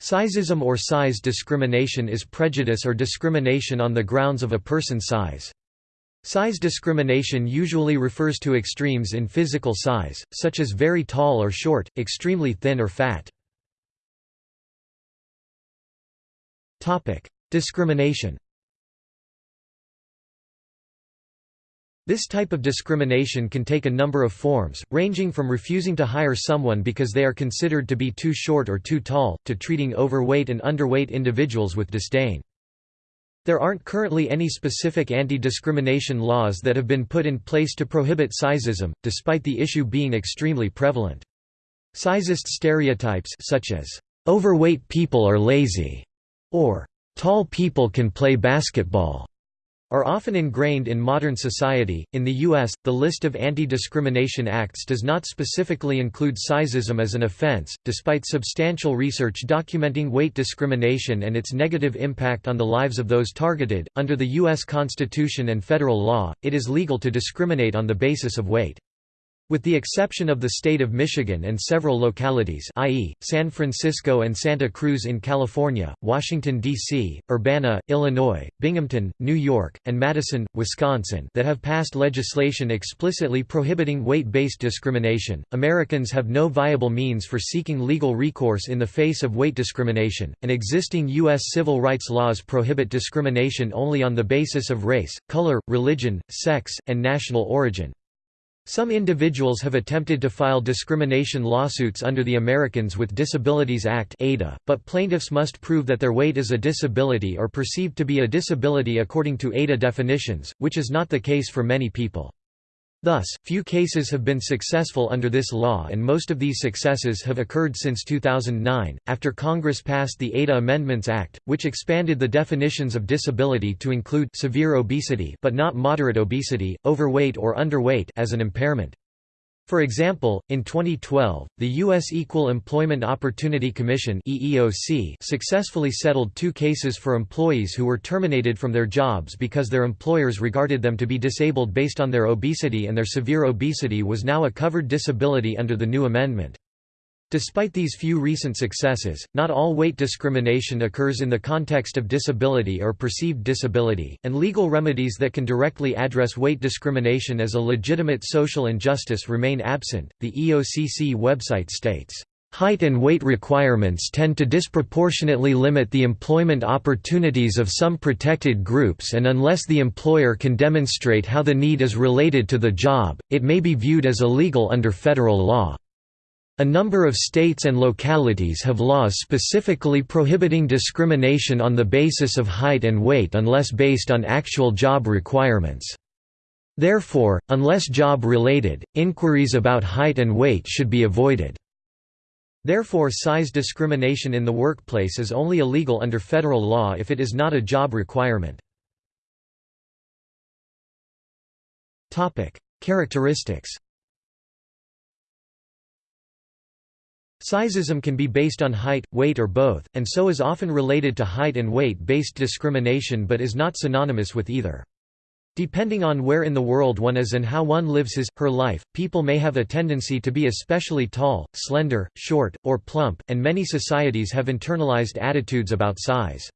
Sizeism or size discrimination is prejudice or discrimination on the grounds of a person's size. Size discrimination usually refers to extremes in physical size, such as very tall or short, extremely thin or fat. Discrimination This type of discrimination can take a number of forms, ranging from refusing to hire someone because they are considered to be too short or too tall, to treating overweight and underweight individuals with disdain. There aren't currently any specific anti-discrimination laws that have been put in place to prohibit sizeism, despite the issue being extremely prevalent. Sizeist stereotypes such as, "'overweight people are lazy' or "'tall people can play basketball' are often ingrained in modern society. In the U.S., the list of anti discrimination acts does not specifically include sizeism as an offense, despite substantial research documenting weight discrimination and its negative impact on the lives of those targeted. Under the U.S. Constitution and federal law, it is legal to discriminate on the basis of weight. With the exception of the state of Michigan and several localities i.e., San Francisco and Santa Cruz in California, Washington, D.C., Urbana, Illinois, Binghamton, New York, and Madison, Wisconsin that have passed legislation explicitly prohibiting weight-based discrimination, Americans have no viable means for seeking legal recourse in the face of weight discrimination, and existing U.S. civil rights laws prohibit discrimination only on the basis of race, color, religion, sex, and national origin. Some individuals have attempted to file discrimination lawsuits under the Americans with Disabilities Act (ADA), but plaintiffs must prove that their weight is a disability or perceived to be a disability according to ADA definitions, which is not the case for many people. Thus, few cases have been successful under this law and most of these successes have occurred since 2009, after Congress passed the ADA Amendments Act, which expanded the definitions of disability to include severe obesity but not moderate obesity, overweight or underweight as an impairment. For example, in 2012, the U.S. Equal Employment Opportunity Commission EEOC successfully settled two cases for employees who were terminated from their jobs because their employers regarded them to be disabled based on their obesity and their severe obesity was now a covered disability under the new amendment. Despite these few recent successes, not all weight discrimination occurs in the context of disability or perceived disability, and legal remedies that can directly address weight discrimination as a legitimate social injustice remain absent. The EOCC website states, Height and weight requirements tend to disproportionately limit the employment opportunities of some protected groups and unless the employer can demonstrate how the need is related to the job, it may be viewed as illegal under federal law. A number of states and localities have laws specifically prohibiting discrimination on the basis of height and weight unless based on actual job requirements. Therefore, unless job-related, inquiries about height and weight should be avoided. Therefore size discrimination in the workplace is only illegal under federal law if it is not a job requirement. Characteristics Sizeism can be based on height, weight or both, and so is often related to height and weight-based discrimination but is not synonymous with either. Depending on where in the world one is and how one lives his, her life, people may have a tendency to be especially tall, slender, short, or plump, and many societies have internalized attitudes about size.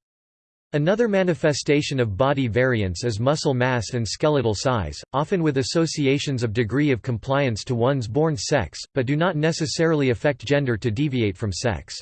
Another manifestation of body variance is muscle mass and skeletal size, often with associations of degree of compliance to one's born sex, but do not necessarily affect gender to deviate from sex.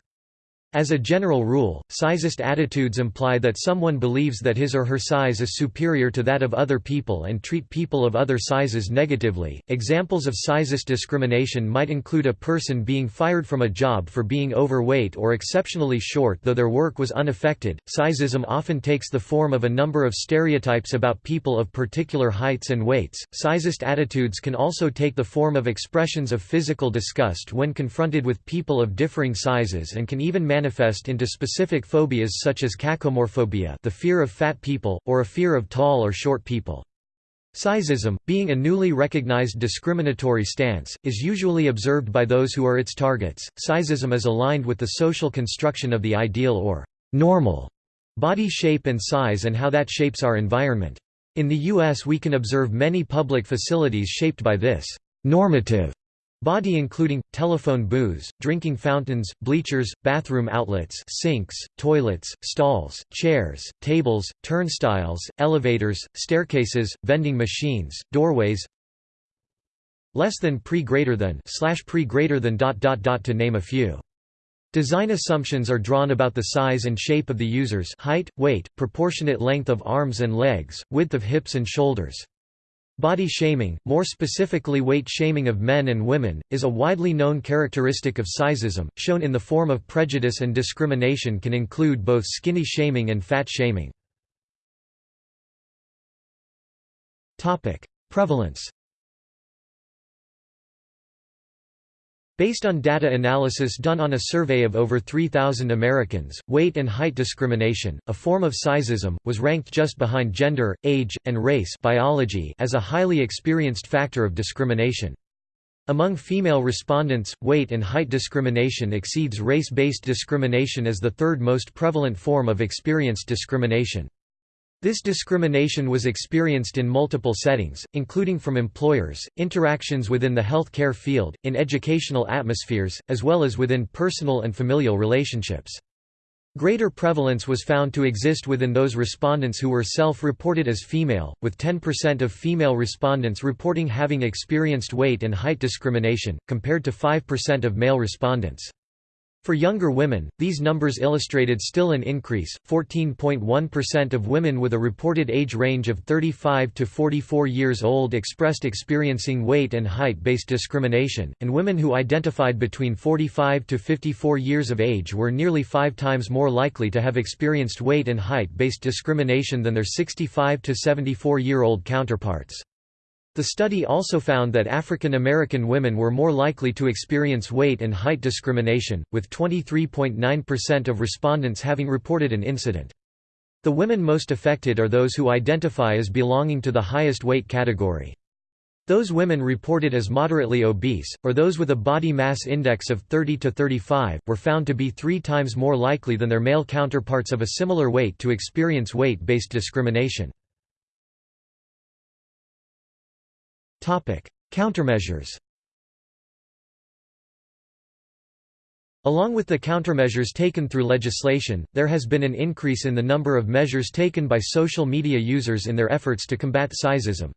As a general rule, sizeist attitudes imply that someone believes that his or her size is superior to that of other people and treat people of other sizes negatively. Examples of sizeist discrimination might include a person being fired from a job for being overweight or exceptionally short though their work was unaffected. Sizeism often takes the form of a number of stereotypes about people of particular heights and weights. Sizeist attitudes can also take the form of expressions of physical disgust when confronted with people of differing sizes and can even manifest into specific phobias such as cacomorphobia the fear of fat people, or a fear of tall or short people. Sizeism, being a newly recognized discriminatory stance, is usually observed by those who are its targets. Sizeism is aligned with the social construction of the ideal or normal body shape and size and how that shapes our environment. In the U.S. we can observe many public facilities shaped by this normative Body including, telephone booths, drinking fountains, bleachers, bathroom outlets sinks, toilets, stalls, chairs, tables, turnstiles, elevators, staircases, vending machines, doorways less than pre greater than slash pre greater than dot dot dot to name a few. Design assumptions are drawn about the size and shape of the user's height, weight, proportionate length of arms and legs, width of hips and shoulders. Body shaming, more specifically weight shaming of men and women, is a widely known characteristic of sizeism, shown in the form of prejudice and discrimination can include both skinny shaming and fat shaming. Prevalence Based on data analysis done on a survey of over 3,000 Americans, weight and height discrimination, a form of sizeism, was ranked just behind gender, age, and race biology as a highly experienced factor of discrimination. Among female respondents, weight and height discrimination exceeds race-based discrimination as the third most prevalent form of experienced discrimination. This discrimination was experienced in multiple settings, including from employers, interactions within the health care field, in educational atmospheres, as well as within personal and familial relationships. Greater prevalence was found to exist within those respondents who were self-reported as female, with 10% of female respondents reporting having experienced weight and height discrimination, compared to 5% of male respondents. For younger women, these numbers illustrated still an increase, 14.1% of women with a reported age range of 35 to 44 years old expressed experiencing weight and height-based discrimination, and women who identified between 45 to 54 years of age were nearly five times more likely to have experienced weight and height-based discrimination than their 65 to 74-year-old counterparts. The study also found that African American women were more likely to experience weight and height discrimination, with 23.9% of respondents having reported an incident. The women most affected are those who identify as belonging to the highest weight category. Those women reported as moderately obese, or those with a body mass index of 30 to 35, were found to be three times more likely than their male counterparts of a similar weight to experience weight-based discrimination. Countermeasures Along with the countermeasures taken through legislation, there has been an increase in the number of measures taken by social media users in their efforts to combat sizeism.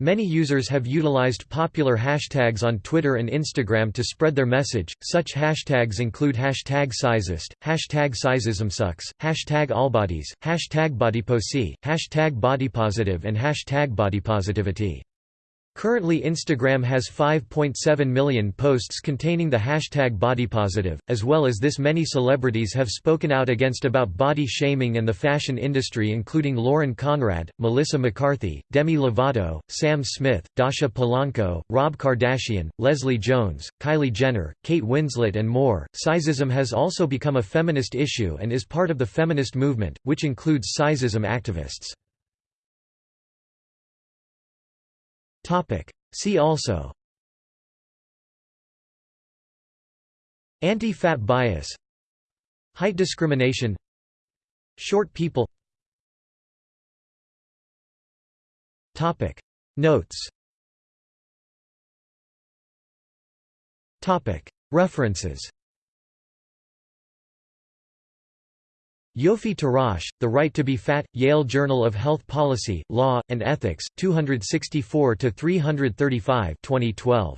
Many users have utilized popular hashtags on Twitter and Instagram to spread their message. Such hashtags include hashtag sizeist, hashtag sizeismsucks, hashtag allbodies, hashtag bodyposi, hashtag bodypositive, and hashtag bodypositivity. Currently Instagram has 5.7 million posts containing the hashtag bodypositive, as well as this many celebrities have spoken out against about body shaming and the fashion industry including Lauren Conrad, Melissa McCarthy, Demi Lovato, Sam Smith, Dasha Polanco, Rob Kardashian, Leslie Jones, Kylie Jenner, Kate Winslet and more. Sizeism has also become a feminist issue and is part of the feminist movement, which includes sizeism activists. See also. Anti-fat bias. Height discrimination. Short people. Notes. References Yofi Tirosh, The Right to be Fat, Yale Journal of Health Policy, Law, and Ethics, 264–335 2012.